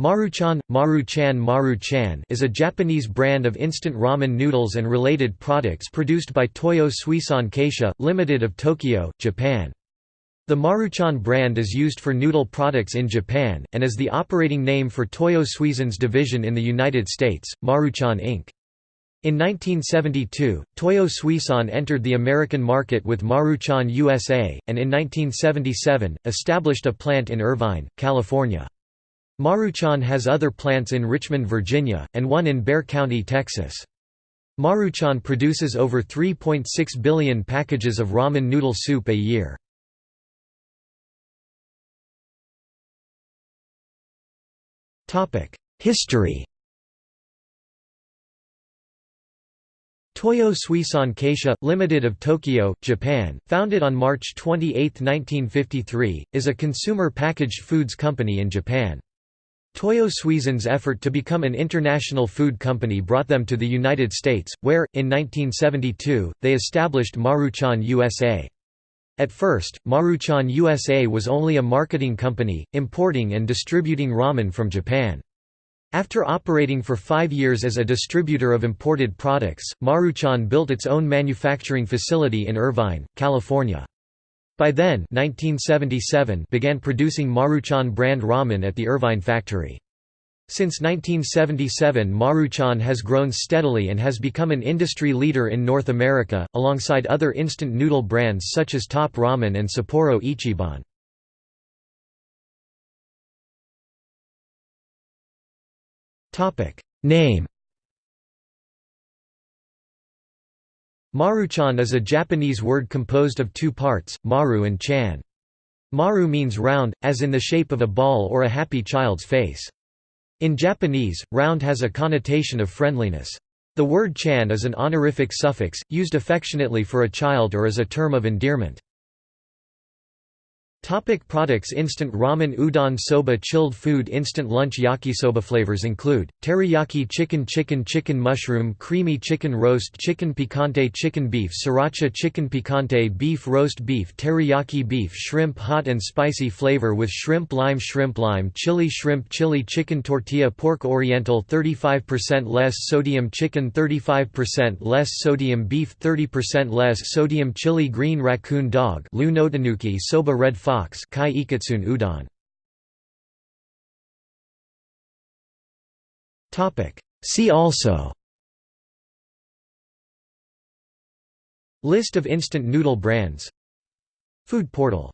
Maruchan, Maruchan Maruchan is a Japanese brand of instant ramen noodles and related products produced by Toyo Suisan Kaisha, Limited of Tokyo, Japan. The Maruchan brand is used for noodle products in Japan, and is the operating name for Toyo Suisan's division in the United States, Maruchan Inc. In 1972, Toyo Suisan entered the American market with Maruchan USA, and in 1977, established a plant in Irvine, California. Maruchan has other plants in Richmond, Virginia, and one in Bexar County, Texas. Maruchan produces over 3.6 billion packages of ramen noodle soup a year. History Toyo Suisan Kaisha, Limited of Tokyo, Japan, founded on March 28, 1953, is a consumer packaged foods company in Japan. Toyo Suisan's effort to become an international food company brought them to the United States, where, in 1972, they established Maruchan USA. At first, Maruchan USA was only a marketing company, importing and distributing ramen from Japan. After operating for five years as a distributor of imported products, Maruchan built its own manufacturing facility in Irvine, California. By then 1977 began producing Maruchan brand ramen at the Irvine factory. Since 1977 Maruchan has grown steadily and has become an industry leader in North America, alongside other instant noodle brands such as Top Ramen and Sapporo Ichiban. Name Maruchan is a Japanese word composed of two parts, maru and chan. Maru means round, as in the shape of a ball or a happy child's face. In Japanese, round has a connotation of friendliness. The word chan is an honorific suffix, used affectionately for a child or as a term of endearment. Topic products Instant ramen udon soba chilled food Instant lunch yakisoba Flavors include, teriyaki chicken chicken chicken mushroom creamy chicken roast chicken picante chicken beef sriracha chicken picante beef roast beef teriyaki beef shrimp hot and spicy flavor with shrimp lime shrimp lime chili shrimp chili chicken tortilla pork oriental 35% less sodium chicken 35% less sodium beef 30% less sodium chili green raccoon dog soba red 5 socks kai iketsun udon. Topic. See also. List of instant noodle brands. Food portal.